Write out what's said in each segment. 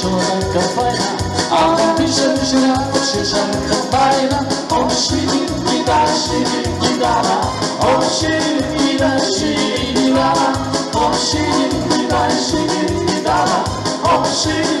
Shoot a cappella I'll be sure to a cappella Oh, she did it, she did Oh, she did it, she did she did she did she did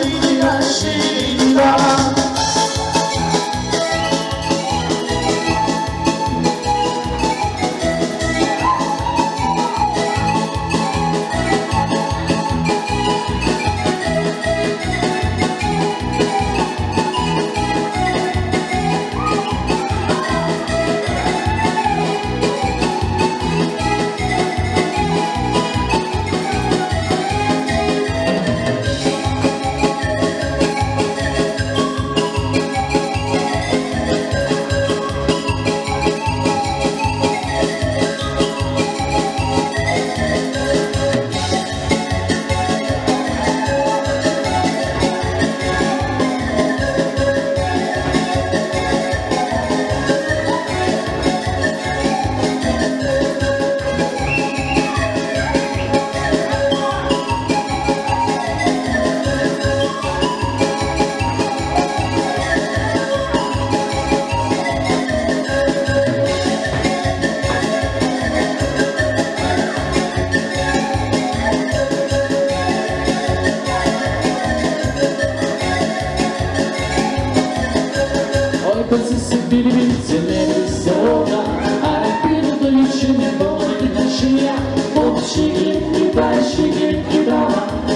Shake it, keep on shaking, keep on